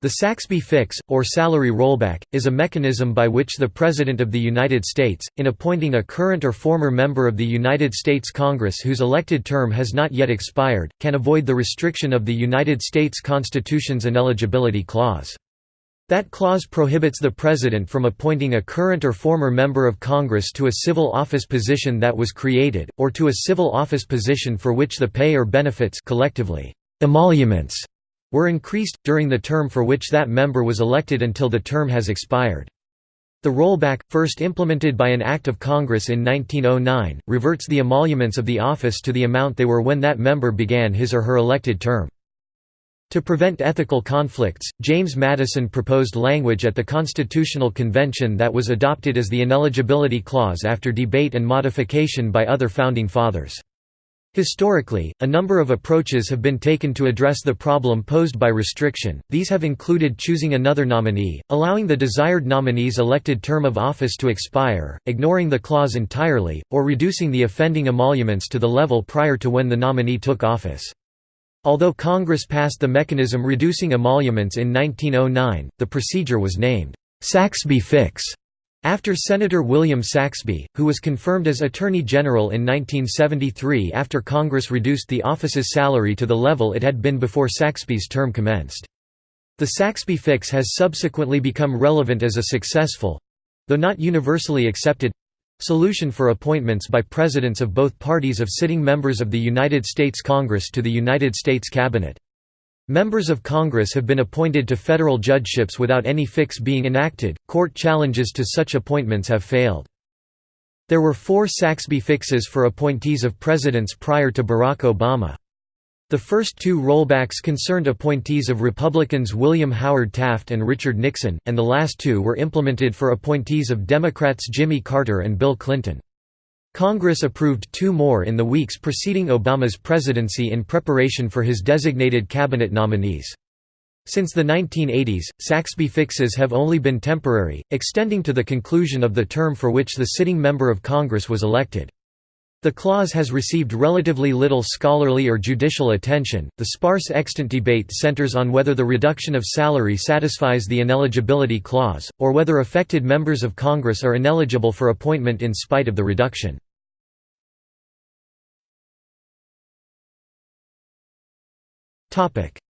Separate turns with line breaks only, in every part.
The Saxbe fix, or salary rollback, is a mechanism by which the President of the United States, in appointing a current or former member of the United States Congress whose elected term has not yet expired, can avoid the restriction of the United States Constitution's ineligibility clause. That clause prohibits the President from appointing a current or former member of Congress to a civil office position that was created, or to a civil office position for which the pay or benefits collectively emoluments were increased, during the term for which that member was elected until the term has expired. The rollback, first implemented by an Act of Congress in 1909, reverts the emoluments of the office to the amount they were when that member began his or her elected term. To prevent ethical conflicts, James Madison proposed language at the Constitutional Convention that was adopted as the ineligibility clause after debate and modification by other Founding Fathers. Historically, a number of approaches have been taken to address the problem posed by restriction, these have included choosing another nominee, allowing the desired nominee's elected term of office to expire, ignoring the clause entirely, or reducing the offending emoluments to the level prior to when the nominee took office. Although Congress passed the mechanism reducing emoluments in 1909, the procedure was named, Saxbe Fix. After Senator William Saxbe, who was confirmed as Attorney General in 1973 after Congress reduced the office's salary to the level it had been before Saxbe's term commenced. The Saxbe fix has subsequently become relevant as a successful—though not universally accepted—solution for appointments by presidents of both parties of sitting members of the United States Congress to the United States Cabinet. Members of Congress have been appointed to federal judgeships without any fix being enacted. Court challenges to such appointments have failed. There were four Saxbe fixes for appointees of presidents prior to Barack Obama. The first two rollbacks concerned appointees of Republicans William Howard Taft and Richard Nixon, and the last two were implemented for appointees of Democrats Jimmy Carter and Bill Clinton. Congress approved two more in the weeks preceding Obama's presidency in preparation for his designated cabinet nominees. Since the 1980s, Saxbe fixes have only been temporary, extending to the conclusion of the term for which the sitting member of Congress was elected. The clause has received relatively little scholarly or judicial attention. The sparse extant debate centers on whether the reduction of salary satisfies the ineligibility clause, or whether affected members of Congress are ineligible for appointment in spite of the reduction.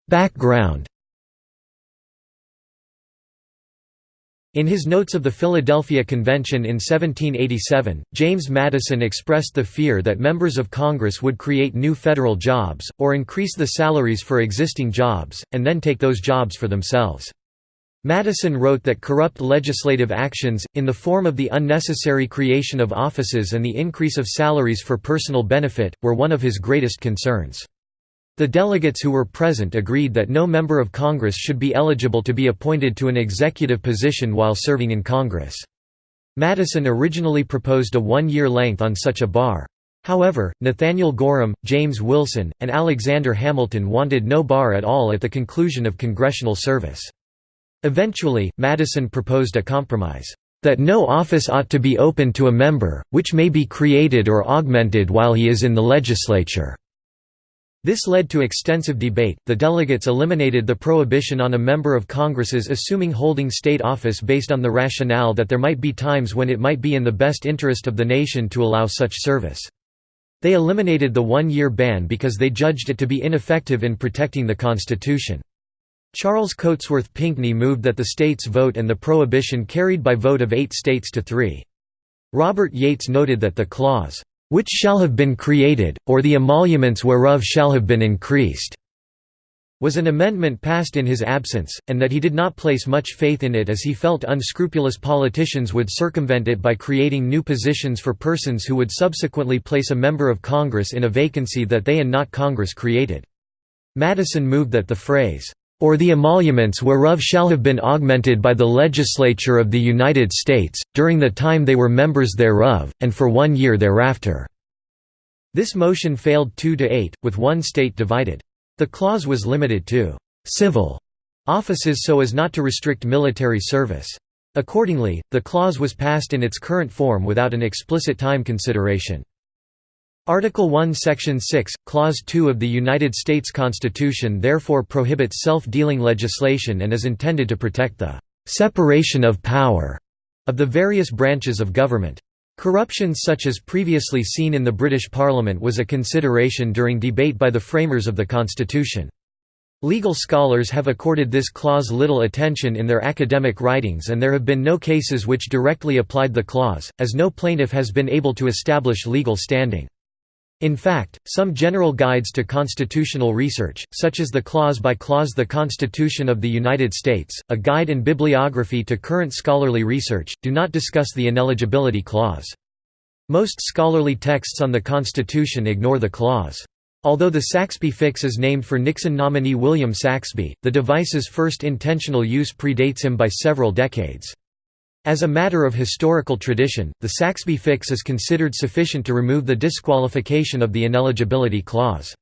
Background In his notes of the Philadelphia Convention in 1787, James Madison expressed the fear that members of Congress would create new federal jobs, or increase the salaries for existing jobs, and then take those jobs for themselves. Madison wrote that corrupt legislative actions, in the form of the unnecessary creation of offices and the increase of salaries for personal benefit, were one of his greatest concerns. The delegates who were present agreed that no member of Congress should be eligible to be appointed to an executive position while serving in Congress. Madison originally proposed a one-year length on such a bar. However, Nathaniel Gorham, James Wilson, and Alexander Hamilton wanted no bar at all at the conclusion of congressional service. Eventually, Madison proposed a compromise, "...that no office ought to be open to a member, which may be created or augmented while he is in the legislature." This led to extensive debate. The delegates eliminated the prohibition on a member of Congress's assuming holding state office based on the rationale that there might be times when it might be in the best interest of the nation to allow such service. They eliminated the one-year ban because they judged it to be ineffective in protecting the Constitution. Charles Cotesworth Pinckney moved that the states vote and the prohibition carried by vote of eight states to three. Robert Yates noted that the clause, which shall have been created, or the emoluments whereof shall have been increased", was an amendment passed in his absence, and that he did not place much faith in it as he felt unscrupulous politicians would circumvent it by creating new positions for persons who would subsequently place a member of Congress in a vacancy that they and not Congress created. Madison moved that the phrase, or the emoluments whereof shall have been augmented by the legislature of the United States, during the time they were members thereof, and for one year thereafter." This motion failed 2 to 8, with one state divided. The clause was limited to «civil» offices so as not to restrict military service. Accordingly, the clause was passed in its current form without an explicit time consideration. Article 1 Section 6, Clause 2 of the United States Constitution therefore prohibits self-dealing legislation and is intended to protect the "...separation of power." of the various branches of government. Corruption such as previously seen in the British Parliament was a consideration during debate by the framers of the Constitution. Legal scholars have accorded this clause little attention in their academic writings and there have been no cases which directly applied the clause, as no plaintiff has been able to establish legal standing. In fact, some general guides to constitutional research, such as the Clause by Clause The Constitution of the United States, a guide and bibliography to current scholarly research, do not discuss the ineligibility clause. Most scholarly texts on the Constitution ignore the clause. Although the Saxbe fix is named for Nixon nominee William Saxbe, the device's first intentional use predates him by several decades. As a matter of historical tradition, the Saxbe fix is considered sufficient to remove the disqualification of the ineligibility clause.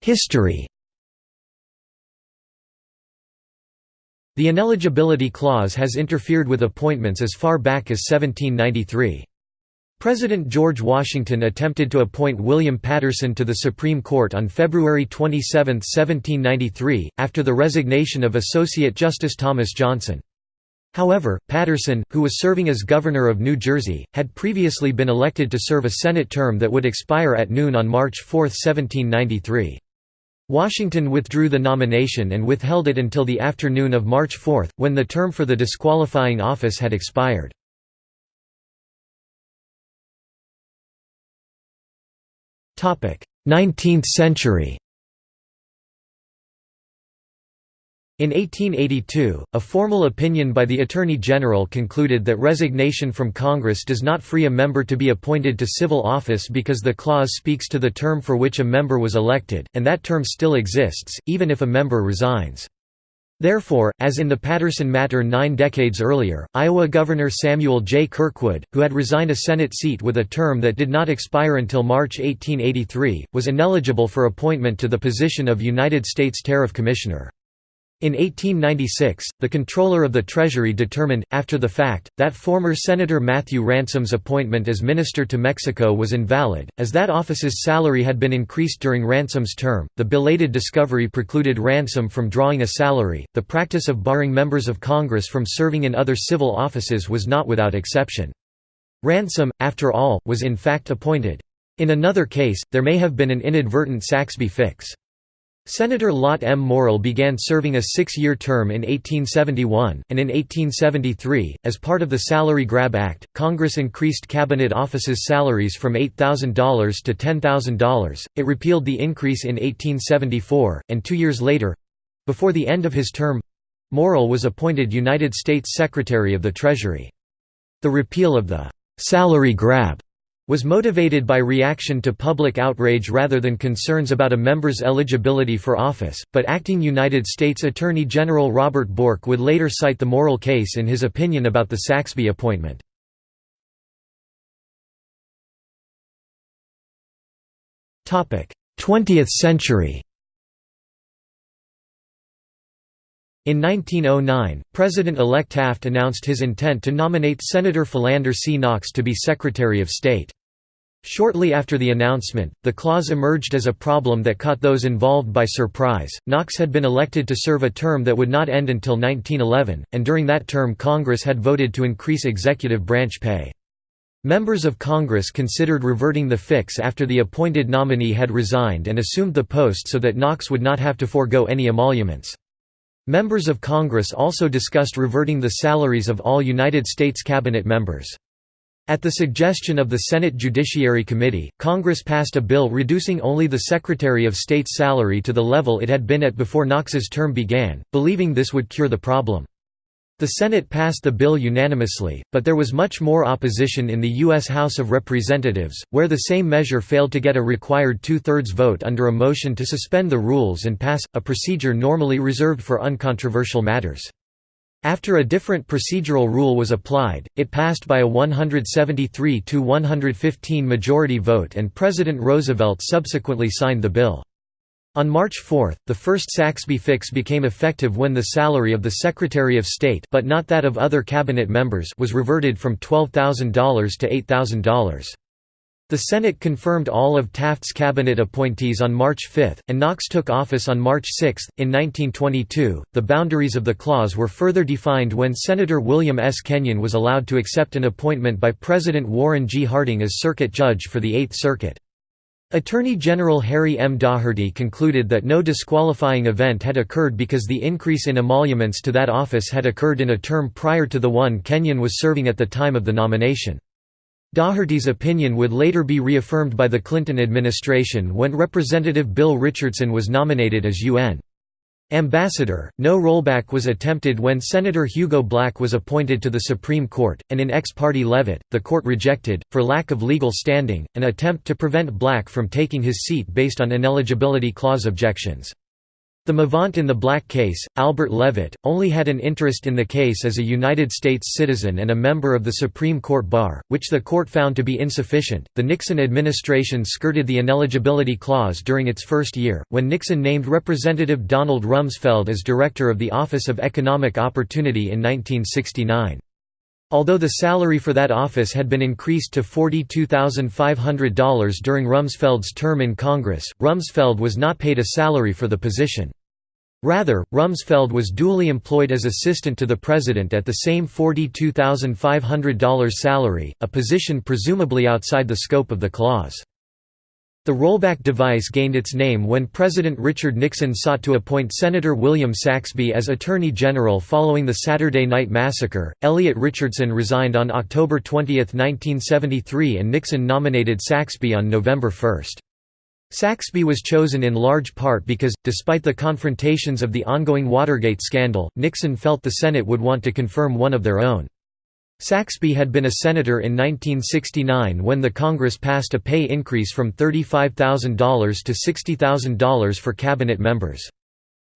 History The ineligibility clause has interfered with appointments as far back as 1793. President George Washington attempted to appoint William Paterson to the Supreme Court on February 27, 1793, after the resignation of Associate Justice Thomas Johnson. However, Paterson, who was serving as governor of New Jersey, had previously been elected to serve a Senate term that would expire at noon on March 4, 1793. Washington withdrew the nomination and withheld it until the afternoon of March 4, when the term for the disqualifying office had expired. Nineteenth century In 1882, a formal opinion by the Attorney General concluded that resignation from Congress does not free a member to be appointed to civil office because the clause speaks to the term for which a member was elected, and that term still exists, even if a member resigns. Therefore, as in the Paterson matter nine decades earlier, Iowa Governor Samuel J. Kirkwood, who had resigned a Senate seat with a term that did not expire until March 1883, was ineligible for appointment to the position of United States Tariff Commissioner. In 1896, the Controller of the Treasury determined, after the fact, that former Senator Matthew Ransom's appointment as Minister to Mexico was invalid, as that office's salary had been increased during Ransom's term. The belated discovery precluded Ransom from drawing a salary. The practice of barring members of Congress from serving in other civil offices was not without exception. Ransom, after all, was in fact appointed. In another case, there may have been an inadvertent Saxbe fix. Senator Lot M. Morrill began serving a six-year term in 1871, and in 1873, as part of the Salary Grab Act, Congress increased cabinet offices' salaries from $8,000 to $10,000. It repealed the increase in 1874, and two years later—before the end of his term—Morrill was appointed United States Secretary of the Treasury. The repeal of the «salary grab» was motivated by reaction to public outrage rather than concerns about a member's eligibility for office, but acting United States Attorney General Robert Bork would later cite the Morrill case in his opinion about the Saxbe appointment. Twentieth century In 1909, President-elect Taft announced his intent to nominate Senator Philander C. Knox to be Secretary of State. Shortly after the announcement, the clause emerged as a problem that caught those involved by surprise. Knox had been elected to serve a term that would not end until 1911, and during that term Congress had voted to increase executive branch pay. Members of Congress considered reverting the fix after the appointed nominee had resigned and assumed the post so that Knox would not have to forego any emoluments. Members of Congress also discussed reverting the salaries of all United States cabinet members. At the suggestion of the Senate Judiciary Committee, Congress passed a bill reducing only the Secretary of State's salary to the level it had been at before Knox's term began, believing this would cure the problem. The Senate passed the bill unanimously, but there was much more opposition in the U.S. House of Representatives, where the same measure failed to get a required two-thirds vote under a motion to suspend the rules and pass, a procedure normally reserved for uncontroversial matters. After a different procedural rule was applied, it passed by a 173 to 115 majority vote and President Roosevelt subsequently signed the bill. On March 4, the first Saxbe fix became effective when the salary of the Secretary of State but not that of other cabinet members was reverted from $12,000 to $8,000. The Senate confirmed all of Taft's cabinet appointees on March 5, and Knox took office on March 6. In 1922, the boundaries of the clause were further defined when Senator William S. Kenyon was allowed to accept an appointment by President Warren G. Harding as circuit judge for the Eighth Circuit. Attorney General Harry M. Daugherty concluded that no disqualifying event had occurred because the increase in emoluments to that office had occurred in a term prior to the one Kenyon was serving at the time of the nomination. Daugherty's opinion would later be reaffirmed by the Clinton administration when Representative Bill Richardson was nominated as UN ambassador. No rollback was attempted when Senator Hugo Black was appointed to the Supreme Court, and in ex parte Levitt, the court rejected, for lack of legal standing, an attempt to prevent Black from taking his seat based on ineligibility clause objections. The movant in the Black case, Albert Levitt, only had an interest in the case as a United States citizen and a member of the Supreme Court bar, which the court found to be insufficient. The Nixon administration skirted the ineligibility clause during its first year, when Nixon named Representative Donald Rumsfeld as director of the Office of Economic Opportunity in 1969. Although the salary for that office had been increased to $42,500 during Rumsfeld's term in Congress, Rumsfeld was not paid a salary for the position. Rather, Rumsfeld was duly employed as assistant to the president at the same $42,500 salary, a position presumably outside the scope of the clause. The rollback device gained its name when President Richard Nixon sought to appoint Senator William Saxbe as Attorney General following the Saturday Night Massacre. Elliot Richardson resigned on October 20, 1973, and Nixon nominated Saxbe on November 1. Saxbe was chosen in large part because, despite the confrontations of the ongoing Watergate scandal, Nixon felt the Senate would want to confirm one of their own. Saxbe had been a senator in 1969 when the Congress passed a pay increase from $35,000 to $60,000 for cabinet members.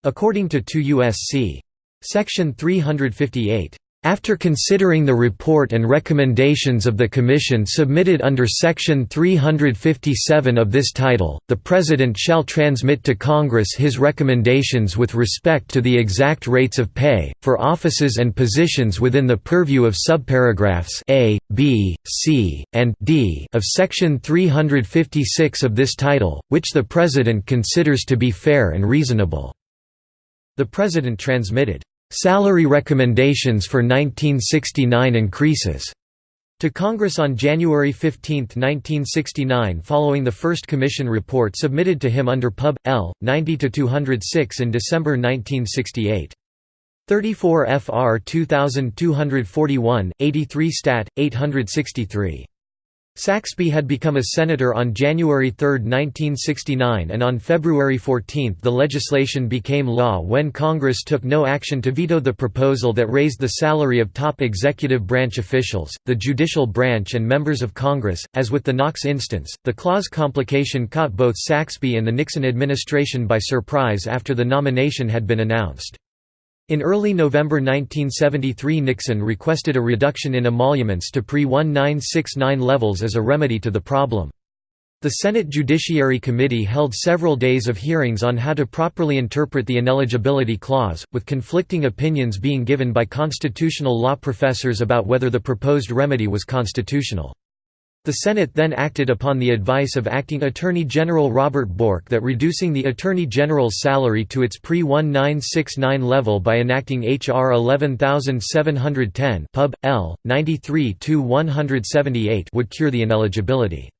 According to 2 U.S.C. Section 358, after considering the report and recommendations of the Commission submitted under Section 357 of this title, the President shall transmit to Congress his recommendations with respect to the exact rates of pay, for offices and positions within the purview of subparagraphs A, B, C, and D of Section 356 of this title, which the President considers to be fair and reasonable." The President transmitted Salary recommendations for 1969 increases to Congress on January 15, 1969 following the first Commission report submitted to him under Pub. L. 90-206 in December 1968. 34 FR 2241, 83 Stat. 863. Saxbe had become a senator on January 3, 1969 and on February 14 the legislation became law when Congress took no action to veto the proposal that raised the salary of top executive branch officials, the judicial branch and members of Congress. As with the Knox instance, the clause complication caught both Saxbe and the Nixon administration by surprise after the nomination had been announced. In early November 1973 Nixon requested a reduction in emoluments to pre-1969 levels as a remedy to the problem. The Senate Judiciary Committee held several days of hearings on how to properly interpret the ineligibility clause, with conflicting opinions being given by constitutional law professors about whether the proposed remedy was constitutional. The Senate then acted upon the advice of Acting Attorney General Robert Bork that reducing the Attorney General's salary to its pre-1969 level by enacting H.R. 11710 Pub. L. 93-178 would cure the ineligibility.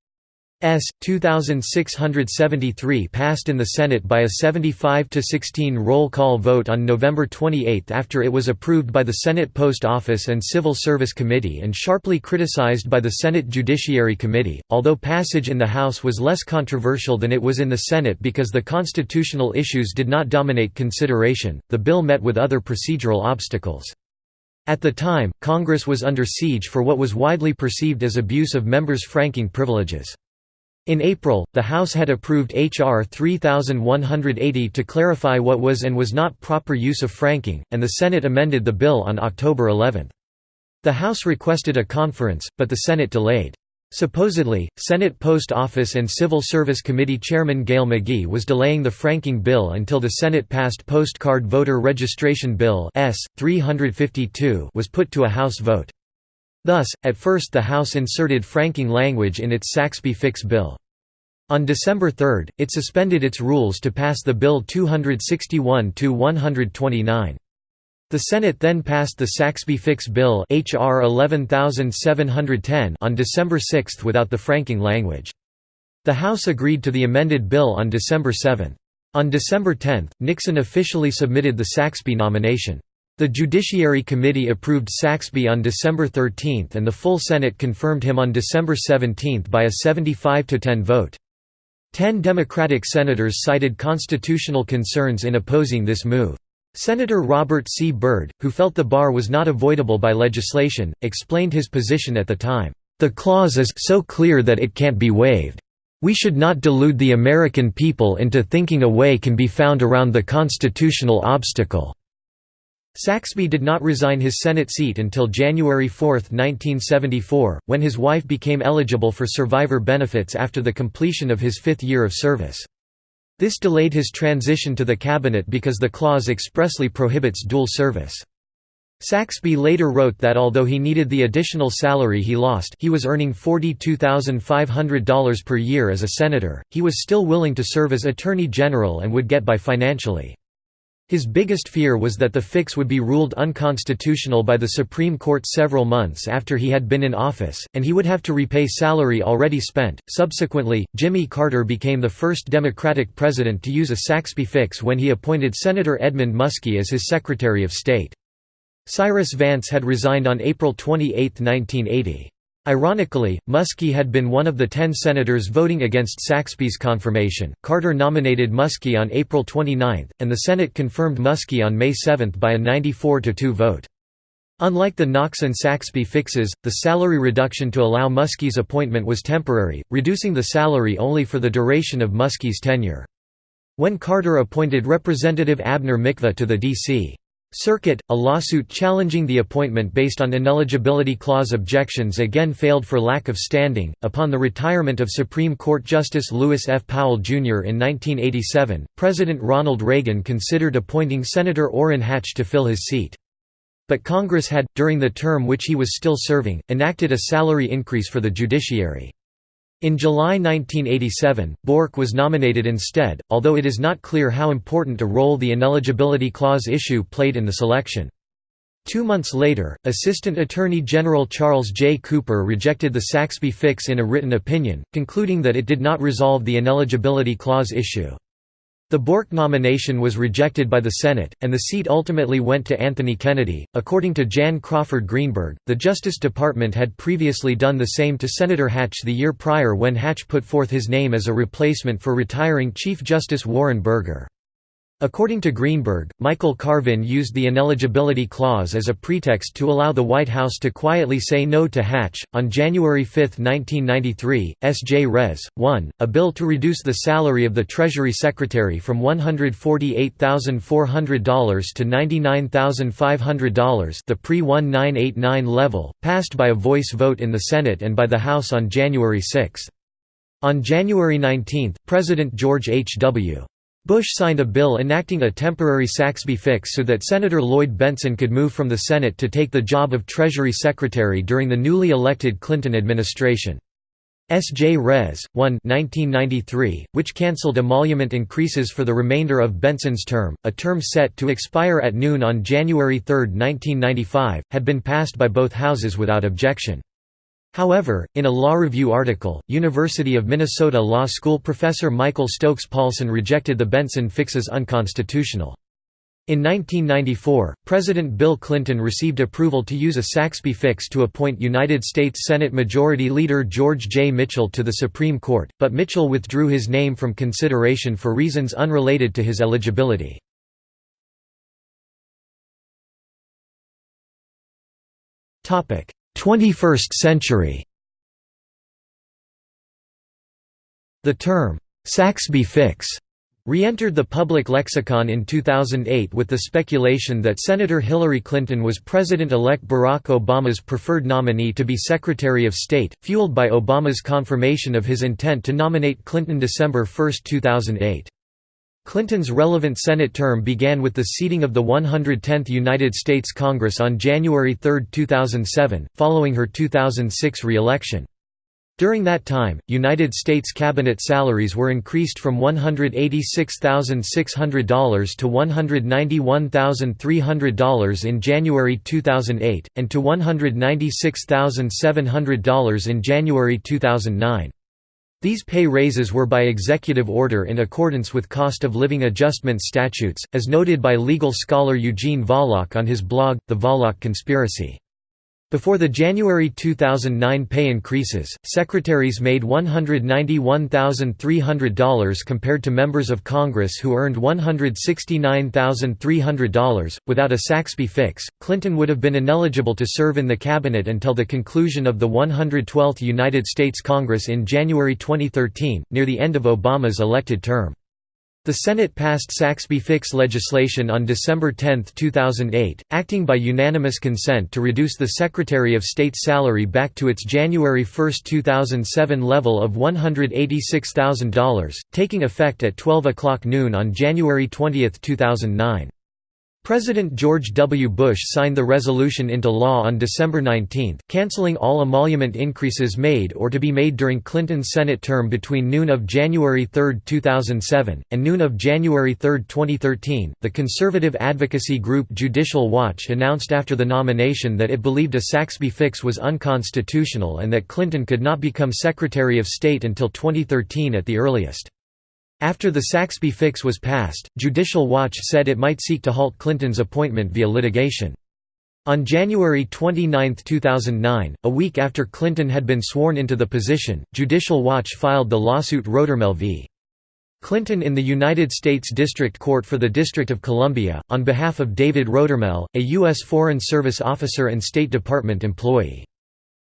S. 2673 passed in the Senate by a 75–16 roll call vote on November 28 after it was approved by the Senate Post Office and Civil Service Committee and sharply criticized by the Senate Judiciary Committee, although passage in the House was less controversial than it was in the Senate because the constitutional issues did not dominate consideration, the bill met with other procedural obstacles. At the time, Congress was under siege for what was widely perceived as abuse of members' franking privileges. In April, the House had approved H.R. 3180 to clarify what was and was not proper use of franking, and the Senate amended the bill on October 11. The House requested a conference, but the Senate delayed. Supposedly, Senate Post Office and Civil Service Committee Chairman Gale McGee was delaying the franking bill until the Senate passed Postcard Voter Registration Bill S. 352 was put to a House vote. Thus, at first the House inserted franking language in its Saxbe Fix bill. On December 3, it suspended its rules to pass the bill 261–129. The Senate then passed the Saxbe Fix Bill HR 11710 on December 6 without the franking language. The House agreed to the amended bill on December 7. On December 10, Nixon officially submitted the Saxbe nomination. The Judiciary Committee approved Saxbe on December 13 and the full Senate confirmed him on December 17 by a 75–10 vote. Ten Democratic senators cited constitutional concerns in opposing this move. Senator Robert C. Byrd, who felt the bar was not avoidable by legislation, explained his position at the time, "...the clause is so clear that it can't be waived. We should not delude the American people into thinking a way can be found around the constitutional obstacle." Saxbe did not resign his Senate seat until January 4, 1974, when his wife became eligible for survivor benefits after the completion of his fifth year of service. This delayed his transition to the cabinet because the clause expressly prohibits dual service. Saxbe later wrote that although he needed the additional salary he lost he was earning $42,500 per year as a senator, he was still willing to serve as Attorney General and would get by financially. His biggest fear was that the fix would be ruled unconstitutional by the Supreme Court several months after he had been in office, and he would have to repay salary already spent. Subsequently, Jimmy Carter became the first Democratic president to use a Saxbe fix when he appointed Senator Edmund Muskie as his Secretary of State. Cyrus Vance had resigned on April 28, 1980. Ironically, Muskie had been one of the ten senators voting against Saxbe's confirmation. Carter nominated Muskie on April 29, and the Senate confirmed Muskie on May 7 by a 94 2 vote. Unlike the Knox and Saxbe fixes, the salary reduction to allow Muskie's appointment was temporary, reducing the salary only for the duration of Muskie's tenure. When Carter appointed Representative Abner Mikva to the D.C. Circuit, a lawsuit challenging the appointment based on ineligibility clause objections again failed for lack of standing. Upon the retirement of Supreme Court Justice Lewis F. Powell, Jr. in 1987, President Ronald Reagan considered appointing Senator Orrin Hatch to fill his seat. But Congress had, during the term which he was still serving, enacted a salary increase for the judiciary. In July 1987, Bork was nominated instead, although it is not clear how important a role the ineligibility clause issue played in the selection. Two months later, Assistant Attorney General Charles J. Cooper rejected the Saxbe fix in a written opinion, concluding that it did not resolve the ineligibility clause issue. The Bork nomination was rejected by the Senate, and the seat ultimately went to Anthony Kennedy. According to Jan Crawford Greenberg, the Justice Department had previously done the same to Senator Hatch the year prior when Hatch put forth his name as a replacement for retiring Chief Justice Warren Burger. According to Greenberg, Michael Carvin used the ineligibility clause as a pretext to allow the White House to quietly say no to Hatch. On January 5, 1993, S.J. Res. 1, a bill to reduce the salary of the Treasury Secretary from $148,400 to $99,500, the pre-1989 level, passed by a voice vote in the Senate and by the House on January 6. On January 19, President George H. Bush signed a bill enacting a temporary Saxbe fix so that Senator Lloyd Bentsen could move from the Senate to take the job of Treasury Secretary during the newly elected Clinton administration. S.J. Res. 1 1993, which cancelled emolument increases for the remainder of Bentsen's term, a term set to expire at noon on January 3, 1995, had been passed by both houses without objection. However, in a law review article, University of Minnesota Law School professor Michael Stokes Paulsen rejected the Bentsen fix as unconstitutional. In 1994, President Bill Clinton received approval to use a Saxbe fix to appoint United States Senate Majority Leader George J. Mitchell to the Supreme Court, but Mitchell withdrew his name from consideration for reasons unrelated to his eligibility. 21st century The term, Saxbe fix, re-entered the public lexicon in 2008 with the speculation that Senator Hillary Clinton was President-elect Barack Obama's preferred nominee to be Secretary of State, fueled by Obama's confirmation of his intent to nominate Clinton December 1, 2008. Clinton's relevant Senate term began with the seating of the 110th United States Congress on January 3, 2007, following her 2006 re-election. During that time, United States cabinet salaries were increased from $186,600 to $191,300 in January 2008, and to $196,700 in January 2009. These pay raises were by executive order in accordance with cost of living adjustment statutes, as noted by legal scholar Eugene Volokh on his blog, The Volokh Conspiracy. Before the January 2009 pay increases, secretaries made $191,300 compared to members of Congress who earned $169,300. Without a Saxbe fix, Clinton would have been ineligible to serve in the cabinet until the conclusion of the 112th United States Congress in January 2013, near the end of Obama's elected term. The Senate passed Saxbe-Fix legislation on December 10, 2008, acting by unanimous consent to reduce the Secretary of State's salary back to its January 1, 2007 level of $186,000, taking effect at 12 o'clock noon on January 20, 2009. President George W. Bush signed the resolution into law on December 19, canceling all emolument increases made or to be made during Clinton's Senate term between noon of January 3, 2007, and noon of January 3, 2013. The conservative advocacy group Judicial Watch announced after the nomination that it believed a Saxbe fix was unconstitutional and that Clinton could not become Secretary of State until 2013 at the earliest. After the Saxbe fix was passed, Judicial Watch said it might seek to halt Clinton's appointment via litigation. On January 29, 2009, a week after Clinton had been sworn into the position, Judicial Watch filed the lawsuit Rodearmel v. Clinton in the United States District Court for the District of Columbia, on behalf of David Rodearmel, a U.S. Foreign Service officer and State Department employee.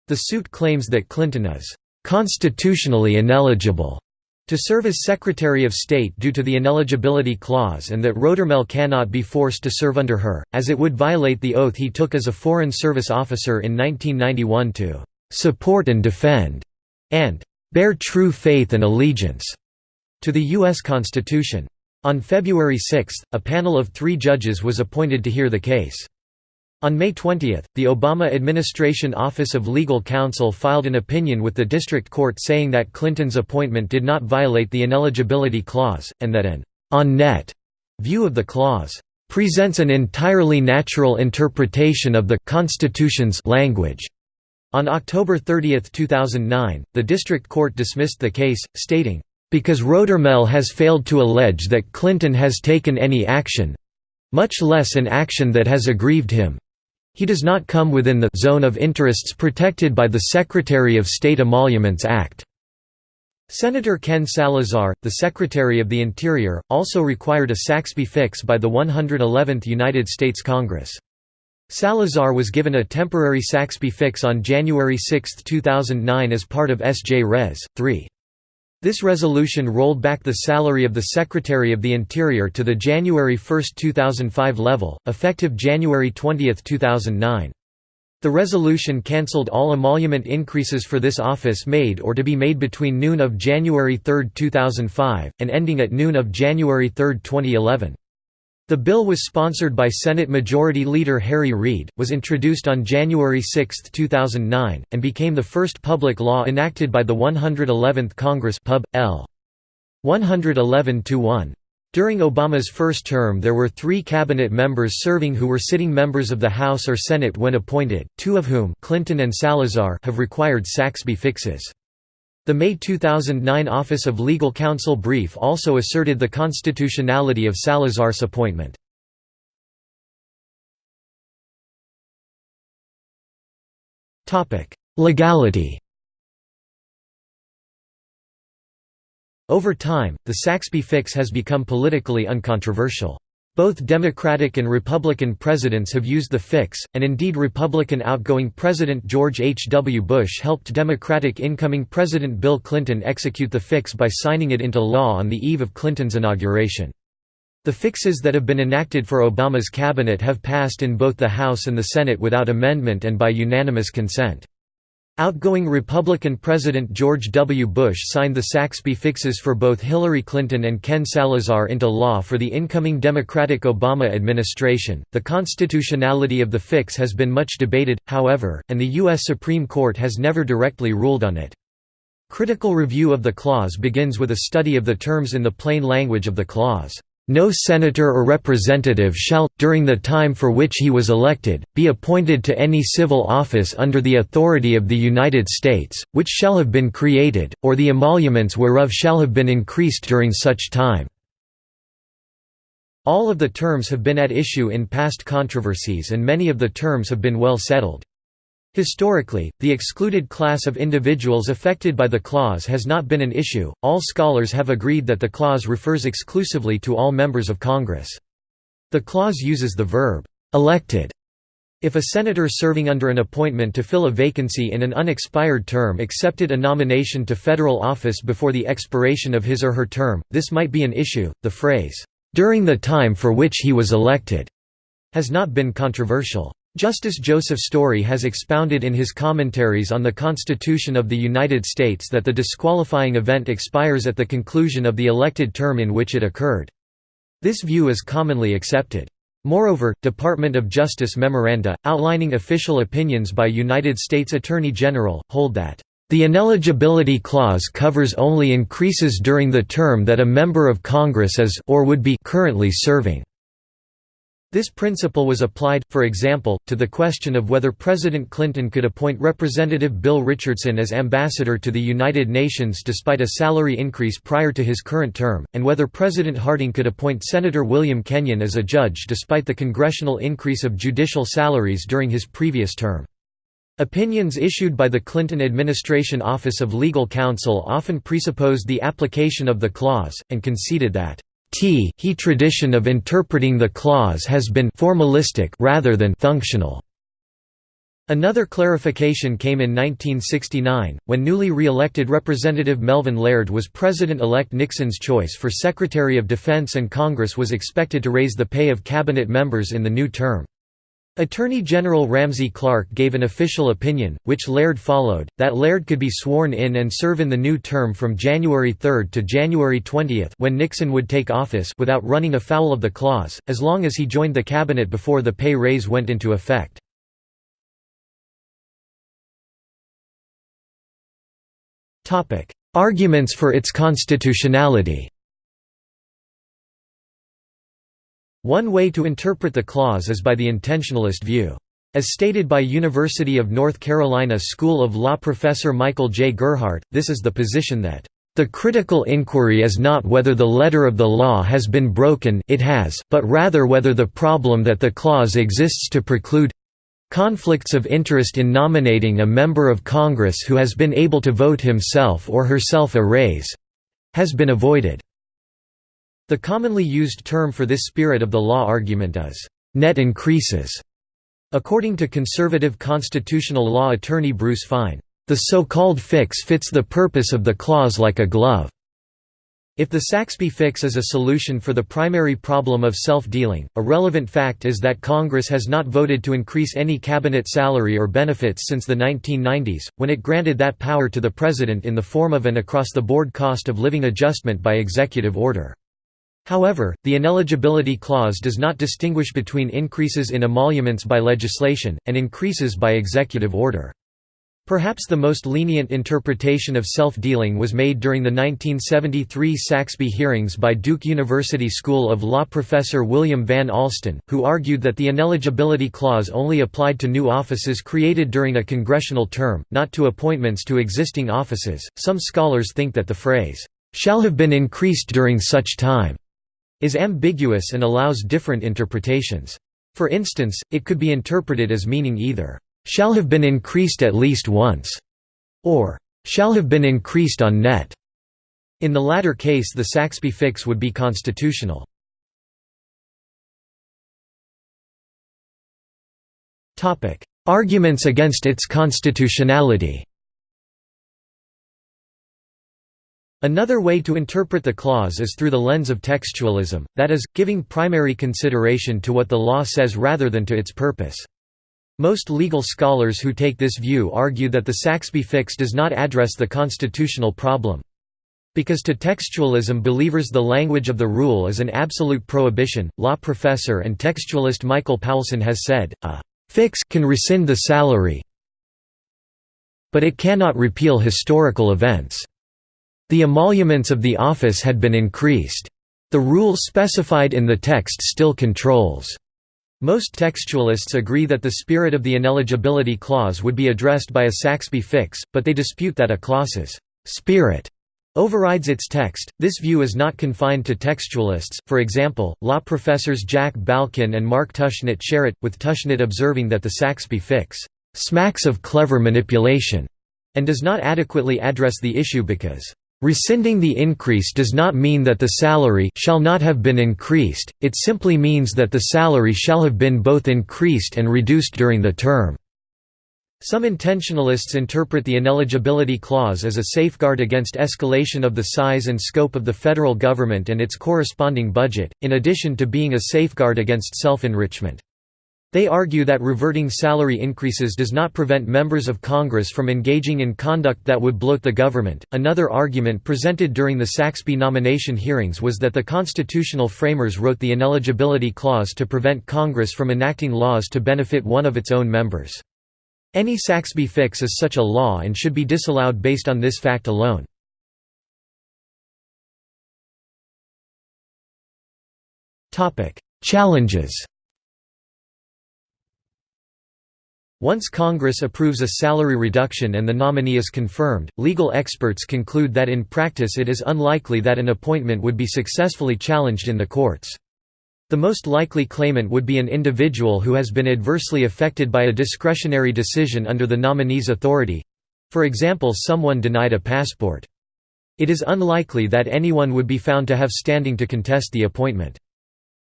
The suit claims that Clinton is "...constitutionally ineligible." To serve as Secretary of State due to the ineligibility clause and that Rodearmel cannot be forced to serve under her, as it would violate the oath he took as a Foreign Service officer in 1991 to "...support and defend," and "...bear true faith and allegiance," to the U.S. Constitution. On February 6, a panel of three judges was appointed to hear the case. On May 20, the Obama administration Office of Legal Counsel filed an opinion with the district court saying that Clinton's appointment did not violate the ineligibility clause, and that an on-net view of the clause presents an entirely natural interpretation of the Constitution's language. On October 30, 2009, the district court dismissed the case, stating, "...because Rodearmel has failed to allege that Clinton has taken any action—much less an action that has aggrieved him, he does not come within the zone of interests protected by the Secretary of State Emoluments Act. Senator Ken Salazar, the Secretary of the Interior, also required a Saxbe fix by the 111th United States Congress. Salazar was given a temporary Saxbe fix on January 6, 2009 as part of S.J. Res. 3. This resolution rolled back the salary of the Secretary of the Interior to the January 1, 2005 level, effective January 20, 2009. The resolution cancelled all emolument increases for this office made or to be made between noon of January 3, 2005, and ending at noon of January 3, 2011. The bill was sponsored by Senate Majority Leader Harry Reid, was introduced on January 6, 2009, and became the first public law enacted by the 111th Congress Pub. L. 111-1. During Obama's first term there were three cabinet members serving who were sitting members of the House or Senate when appointed, two of whom Clinton and Salazar have required Saxbe fixes. The May 2009 Office of Legal Counsel brief also asserted the constitutionality of Salazar's appointment. Legality Over time, the Saxbe fix has become politically uncontroversial. Both Democratic and Republican presidents have used the fix, and indeed Republican outgoing President George H. W. Bush helped Democratic incoming President Bill Clinton execute the fix by signing it into law on the eve of Clinton's inauguration. The fixes that have been enacted for Obama's cabinet have passed in both the House and the Senate without amendment and by unanimous consent. Outgoing Republican President George W. Bush signed the Saxbe fixes for both Hillary Clinton and Ken Salazar into law for the incoming Democratic Obama administration. The constitutionality of the fix has been much debated, however, and the U.S. Supreme Court has never directly ruled on it. Critical review of the clause begins with a study of the terms in the plain language of the clause. No senator or representative shall, during the time for which he was elected, be appointed to any civil office under the authority of the United States, which shall have been created, or the emoluments whereof shall have been increased during such time." All of the terms have been at issue in past controversies and many of the terms have been well settled. Historically, the excluded class of individuals affected by the clause has not been an issue. All scholars have agreed that the clause refers exclusively to all members of Congress. The clause uses the verb elected. If a senator serving under an appointment to fill a vacancy in an unexpired term accepted a nomination to federal office before the expiration of his or her term, this might be an issue. The phrase, during the time for which he was elected, has not been controversial. Justice Joseph Story has expounded in his commentaries on the Constitution of the United States that the disqualifying event expires at the conclusion of the elected term in which it occurred. This view is commonly accepted. Moreover, Department of Justice memoranda, outlining official opinions by United States Attorney General, hold that the ineligibility clause covers only increases during the term that a member of Congress is or would be currently serving. This principle was applied, for example, to the question of whether President Clinton could appoint Representative Bill Richardson as ambassador to the United Nations despite a salary increase prior to his current term, and whether President Harding could appoint Senator William Kenyon as a judge despite the congressional increase of judicial salaries during his previous term. Opinions issued by the Clinton administration Office of Legal Counsel often presupposed the application of the clause, and conceded that T he tradition of interpreting the clause has been formalistic rather than functional. Another clarification came in 1969, when newly re-elected Representative Melvin Laird was President-elect Nixon's choice for Secretary of Defense and Congress was expected to raise the pay of cabinet members in the new term. Attorney General Ramsey Clark gave an official opinion, which Laird followed, that Laird could be sworn in and serve in the new term from January 3 to January 20 when Nixon would take office without running afoul of the clause, as long as he joined the cabinet before the pay raise went into effect. Arguments for its constitutionality One way to interpret the clause is by the intentionalist view. As stated by University of North Carolina School of Law professor Michael J. Gerhardt, this is the position that, "...the critical inquiry is not whether the letter of the law has been broken it has, but rather whether the problem that the clause exists to preclude conflicts of interest in nominating a member of Congress who has been able to vote himself or herself a raise has been avoided." The commonly used term for this spirit of the law argument is, "...net increases." According to conservative constitutional law attorney Bruce Fein, "...the so-called fix fits the purpose of the clause like a glove." If the Saxbe fix is a solution for the primary problem of self-dealing, a relevant fact is that Congress has not voted to increase any cabinet salary or benefits since the 1990s, when it granted that power to the President in the form of an across-the-board cost of living adjustment by executive order. However, the ineligibility clause does not distinguish between increases in emoluments by legislation, and increases by executive order. Perhaps the most lenient interpretation of self-dealing was made during the 1973 Saxbe hearings by Duke University School of Law professor William Van Alstyne, who argued that the ineligibility clause only applied to new offices created during a congressional term, not to appointments to existing offices. Some scholars think that the phrase, shall have been increased during such time, is ambiguous and allows different interpretations. For instance, it could be interpreted as meaning either, "...shall have been increased at least once", or "...shall have been increased on net". In the latter case the Saxbe fix would be constitutional. Arguments against its constitutionality Another way to interpret the clause is through the lens of textualism, that is, giving primary consideration to what the law says rather than to its purpose. Most legal scholars who take this view argue that the Saxbe fix does not address the constitutional problem. Because to textualism believers the language of the rule is an absolute prohibition, law professor and textualist Michael Paulsen has said, a «fix can rescind the salary but it cannot repeal historical events». The emoluments of the office had been increased. The rule specified in the text still controls. Most textualists agree that the spirit of the ineligibility clause would be addressed by a Saxbe fix, but they dispute that a clause's spirit overrides its text. This view is not confined to textualists, for example, law professors Jack Balkin and Mark Tushnet share it, with Tushnet observing that the Saxbe fix smacks of clever manipulation and does not adequately address the issue because Rescinding the increase does not mean that the salary shall not have been increased, it simply means that the salary shall have been both increased and reduced during the term. Some intentionalists interpret the ineligibility clause as a safeguard against escalation of the size and scope of the federal government and its corresponding budget, in addition to being a safeguard against self-enrichment. They argue that reverting salary increases does not prevent members of Congress from engaging in conduct that would bloat the government. Another argument presented during the Saxbe nomination hearings was that the constitutional framers wrote the ineligibility clause to prevent Congress from enacting laws to benefit one of its own members. Any Saxbe fix is such a law and should be disallowed based on this fact alone. Challenges Once Congress approves a salary reduction and the nominee is confirmed, legal experts conclude that in practice it is unlikely that an appointment would be successfully challenged in the courts. The most likely claimant would be an individual who has been adversely affected by a discretionary decision under the nominee's authority—for example someone denied a passport. It is unlikely that anyone would be found to have standing to contest the appointment.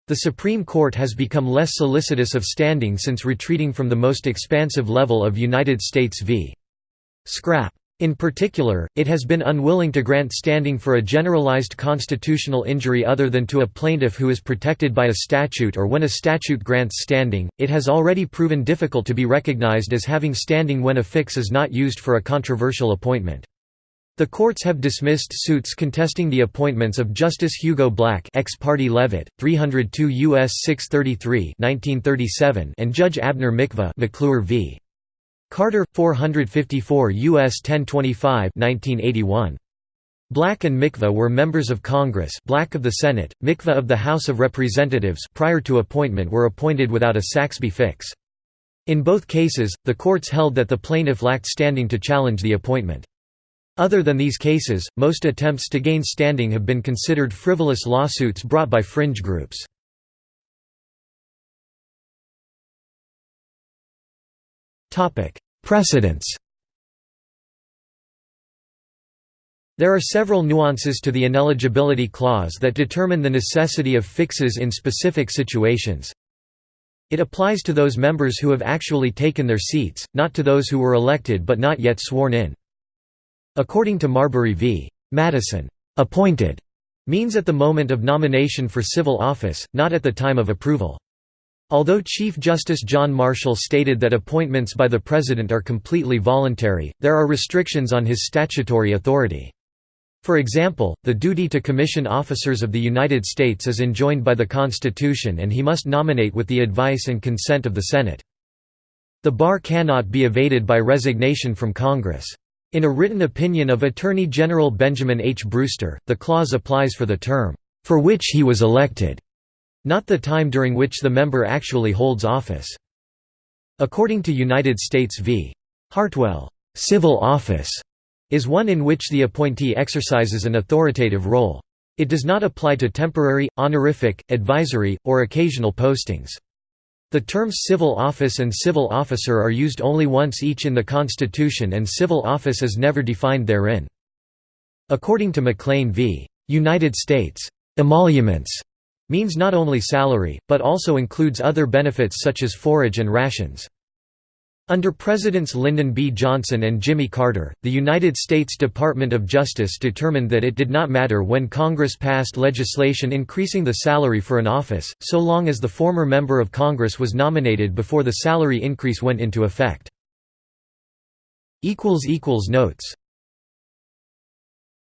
The Supreme Court has become less solicitous of standing since retreating from the most expansive level of United States v. Scrap. In particular, it has been unwilling to grant standing for a generalized constitutional injury other than to a plaintiff who is protected by a statute or when a statute grants standing. It has already proven difficult to be recognized as having standing when a fix is not used for a controversial appointment. The courts have dismissed suits contesting the appointments of Justice Hugo Black ex parte Levitt, 302 U.S. 633 1937, and Judge Abner Mikva McClure v. Carter, 454 U.S. 1025 1981. Black and Mikva were members of Congress Black of the Senate, Mikva of the House of Representatives prior to appointment were appointed without a Saxbe fix. In both cases, the courts held that the plaintiff lacked standing to challenge the appointment. Other than these cases, most attempts to gain standing have been considered frivolous lawsuits brought by fringe groups. Precedents There are several nuances to the ineligibility clause that determine the necessity of fixes in specific situations. It applies to those members who have actually taken their seats, not to those who were elected but not yet sworn in. According to Marbury v. Madison, "'appointed' means at the moment of nomination for civil office, not at the time of approval. Although Chief Justice John Marshall stated that appointments by the President are completely voluntary, there are restrictions on his statutory authority. For example, the duty to commission officers of the United States is enjoined by the Constitution and he must nominate with the advice and consent of the Senate. The bar cannot be evaded by resignation from Congress. In a written opinion of Attorney General Benjamin H. Brewster, the clause applies for the term, "...for which he was elected", not the time during which the member actually holds office. According to United States v. Hartwell, "...civil office," is one in which the appointee exercises an authoritative role. It does not apply to temporary, honorific, advisory, or occasional postings. The terms civil office and civil officer are used only once each in the Constitution and civil office is never defined therein. According to McLean v. United States, emoluments means not only salary, but also includes other benefits such as forage and rations. Under Presidents Lyndon B. Johnson and Jimmy Carter, the United States Department of Justice determined that it did not matter when Congress passed legislation increasing the salary for an office, so long as the former member of Congress was nominated before the salary increase went into effect. Notes